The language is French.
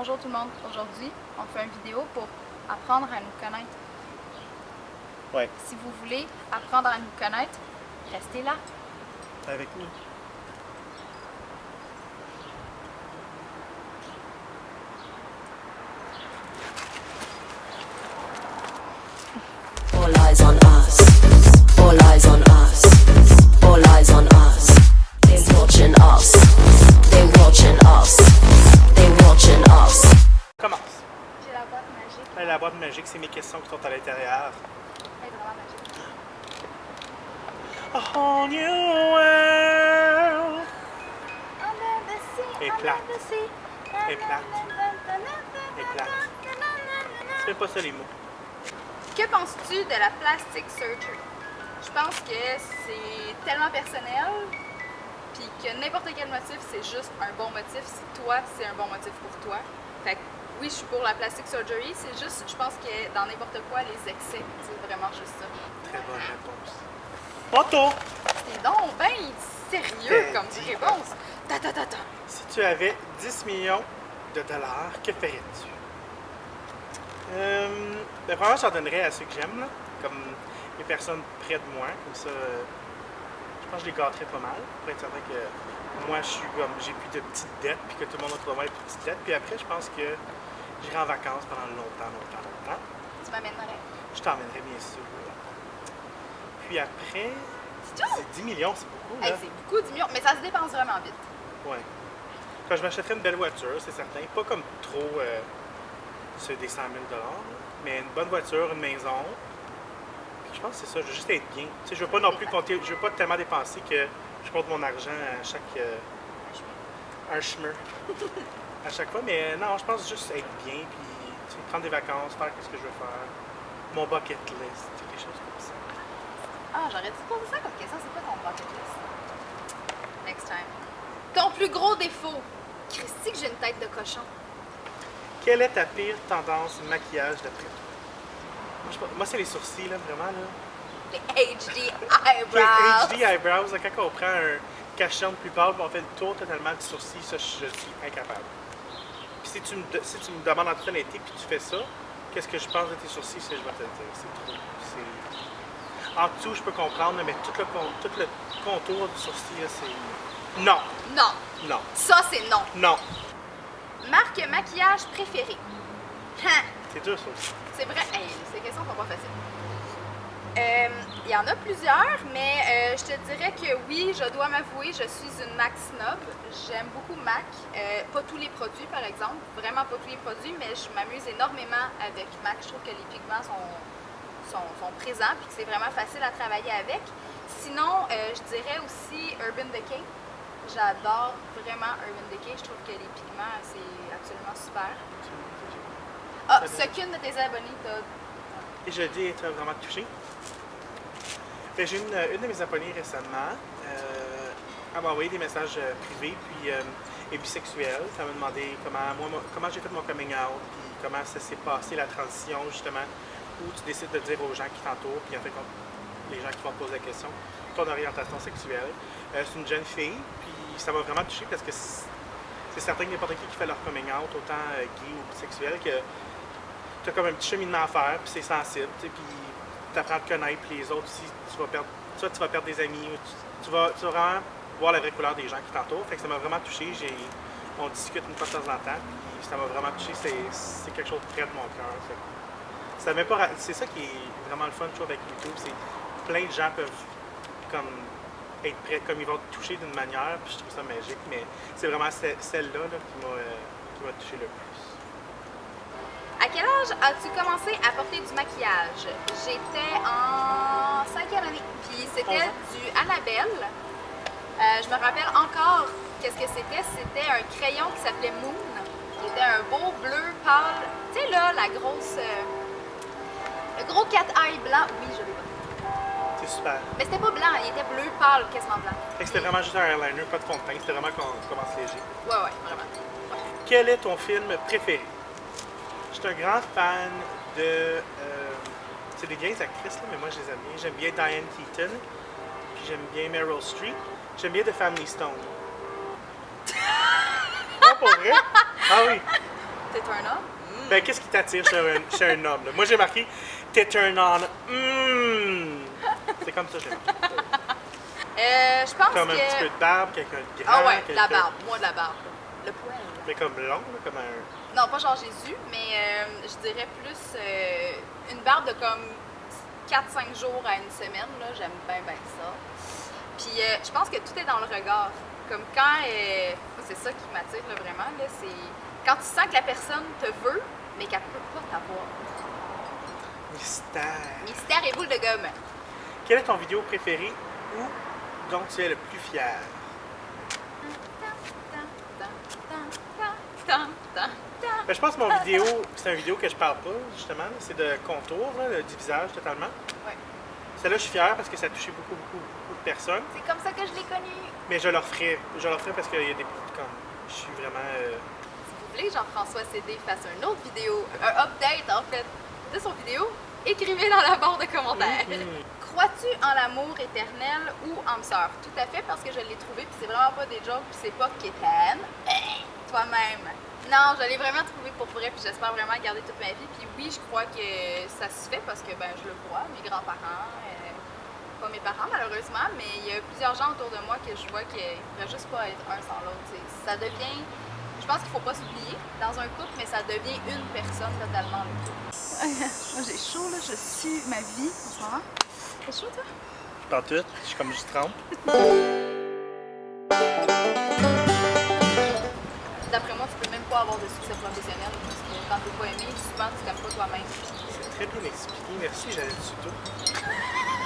Bonjour tout le monde. Aujourd'hui, on fait une vidéo pour apprendre à nous connaître. Ouais, Si vous voulez apprendre à nous connaître, restez là. avec nous. All eyes on us. All eyes on A whole new world. Et plate. Et plate. Et plate. C'est pas ça les mots. Que penses-tu de la plastic surgery? Je pense que c'est tellement personnel, puis que n'importe quel motif, c'est juste un bon motif. Si toi, c'est un bon motif pour toi. Fait que oui, je suis pour la plastic surgery, c'est juste, je pense que dans n'importe quoi, les excès, c'est vraiment juste ça. Très bonne réponse. Otto, C'est donc ben sérieux comme réponse. Ta ta ta ta. si tu avais 10 millions de dollars, que ferais-tu? Euh, ben, vraiment, j'en donnerais à ceux que j'aime, comme les personnes près de moi. Comme ça, je pense que je les gâterais pas mal pour être certain que moi, je suis comme, j'ai plus de petites dettes, puis que tout le monde autour de moi a plus de petites dettes. Puis après, je pense que j'irai en vacances pendant longtemps, longtemps, longtemps. Tu m'amènerais? Je t'emmènerai bien sûr. Puis après, C'est tout? c'est 10 millions, c'est beaucoup, Hey, là. c'est beaucoup, 10 millions, mais ça se dépense vraiment vite. Ouais. Quand je m'achèterais une belle voiture, c'est certain. Pas comme trop euh, sur des 100 000 mais une bonne voiture, une maison. Puis je pense que c'est ça, je veux juste être bien. Tu sais, je veux pas non plus compter, je veux pas tellement dépenser que je compte mon argent à chaque. euh, un chemin. à chaque fois, mais non, je pense juste être bien, puis tu sais, prendre des vacances, faire ce que je veux faire. Mon bucket list, tu sais, quelque chose comme ça. Ah, j'aurais dû poser ça comme question. C'est quoi ton bucket list? Next time. Ton plus gros défaut? Christy, que j'ai une tête de cochon. Quelle est ta pire tendance maquillage d'après toi? Moi, c'est les sourcils, là, vraiment, là. Les HD Les eyebrows. HD eyebrows, là, quand on prend un cachet plus pâle on fait le tour totalement du sourcil, ça, je, je suis incapable. Puis si tu me, de- si tu me demandes en toute honnêteté puis tu fais ça, qu'est-ce que je pense de tes sourcils, c'est je vais te le dire. C'est trop. En dessous, je peux comprendre, mais tout le, con- tout le contour du sourcil, c'est... Non, Non. non, Ça, c'est non. non. Marque maquillage préférée? Hein, C'est dur, ça aussi. c'est vrai. Hey, ces questions sont pas faciles. Euh, Il y en a plusieurs, mais euh, je te dirais que oui, je dois m'avouer, je suis une Mac snob. J'aime beaucoup Mac. Euh, pas tous les produits, par exemple. Vraiment pas tous les produits, mais je m'amuse énormément avec Mac. Je trouve que les pigments sont, sont, sont présents et que c'est vraiment facile à travailler avec. Sinon, euh, je dirais aussi Urban Decay. J'adore vraiment Urban Decay. Je trouve que les pigments, c'est absolument super. Ah, ce qu'une de tes abonnés t'a Et je dis être vraiment touché. Ben, J'ai une, une de mes abonnées récemment. Euh, elle m'a envoyé des messages euh, privés, puis euh, et bisexuelle. Ça m'a demandé comment, moi, comment j'ai fait mon coming out, puis comment ça s'est passé la transition, justement, où tu décides de dire aux gens qui t'entourent, puis en fait, quand- les gens qui vont te poser la question, ton orientation sexuelle. Euh, c'est une jeune fille, puis ça m'a vraiment touché parce que c'est certain que n'importe qui qui fait leur coming out, autant euh, gay ou bisexuel, que tu as comme un petit cheminement à faire, puis c'est sensible, puis tu apprends à te connaître, puis les autres aussi, tu vas perdre, des amis, ou tu, vas, vraiment voir la vraie couleur des gens qui t'entourent. Fait que ça m'a vraiment touché. On discute une fois de temps en temps, puis ça m'a vraiment touché. C'est, c'est quelque chose de près de mon cœur. Ça pas c'est ça qui est vraiment le fun, je trouve, avec YouTube. C'est plein de gens peuvent comme être prêts, comme ils vont te toucher d'une manière, puis je trouve ça magique. Mais c'est vraiment ce- celle-là là, qui, m'a, euh, qui m'a touché le plus. À quel âge as-tu commencé à porter du maquillage? J'étais en cinquième année. Puis c'était du Annabelle. Euh, je me rappelle encore qu'est-ce que c'était. C'était un crayon qui s'appelait Moon. Qui était un beau bleu pâle. Tu sais là, la grosse... euh, gros cat eye blanc. Oui, je l'ai pas. C'est super. Mais c'était pas blanc, il était bleu pâle, quasiment blanc. Fait que c'était vraiment juste un eyeliner, pas de fond de teint. C'était vraiment qu'on commence léger. Ouais, ouais, vraiment. Quel est ton film préféré? Je suis un grand fan de. euh, c'est des vieilles actrices, là, mais moi je les aime bien. J'aime bien Diane Keaton, puis j'aime bien Meryl Streep. J'aime bien The Family Stone. Ah, pour vrai? Ah oui. T'es un homme? Ben, qu'est-ce qui t'attire chez un, chez un homme? là? Moi, j'ai marqué T'es turn on. Hmm. C'est comme ça, j'ai marqué. Euh, je pense Comme que... un petit peu de barbe, quelqu'un de grand. Ah ouais, de la barbe. Moi, de la barbe. Le poil. Mais comme long, là, comme un. Non, pas genre Jésus, mais euh, je dirais plus euh, une barbe de comme 4-5 jours à une semaine. là. J'aime bien, bien ça. Puis euh, je pense que tout est dans le regard. Comme quand. c'est ça qui m'attire vraiment. Là, c'est quand tu sens que la personne te veut, mais qu'elle peut pas t'avoir. Mystère. Mystère et boule de gomme. Quelle est ton vidéo préférée ou dont tu es le plus fier? Ben, je pense que mon vidéo, c'est une vidéo que je parle pas, justement. C'est de contour, là, du visage totalement. Ouais. Celle-là, je suis fier parce que ça a touché beaucoup, beaucoup, beaucoup de personnes. C'est comme ça que je l'ai connu. Mais je leur ferai. Je leur ferai parce qu'il y a des. Comme, je suis vraiment. euh, voulez Jean-François CD fasse une autre vidéo, un update en fait de son vidéo, écrivez dans la barre de commentaires. Crois-tu en l'amour éternel ou en sœur? Tout à fait parce que je l'ai trouvé puis c'est vraiment pas des jokes puis c'est pas. Hey, toi-même. Non, je l'ai vraiment trouvé pour vrai puis j'espère vraiment garder toute ma vie. Puis oui, je crois que ça se fait parce que ben je le vois, mes grands-parents, euh, pas mes parents malheureusement, mais il y a plusieurs gens autour de moi que je vois qu'ils pourraient juste pas être un sans l'autre. Ça devient pense qu'il faut pas s'oublier dans un couple, mais ça devient une personne totalement le couple. Moi j'ai chaud là, je suis ma vie en ce moment. T'as chaud toi? Dans tout, je suis comme juste trempe. D'après moi, tu peux même pas avoir de succès professionnel parce que quand t'es pas aimé, souvent tu t'aimes pas toi-même. C'est très bien expliqué. Merci, j'allais dessus tout.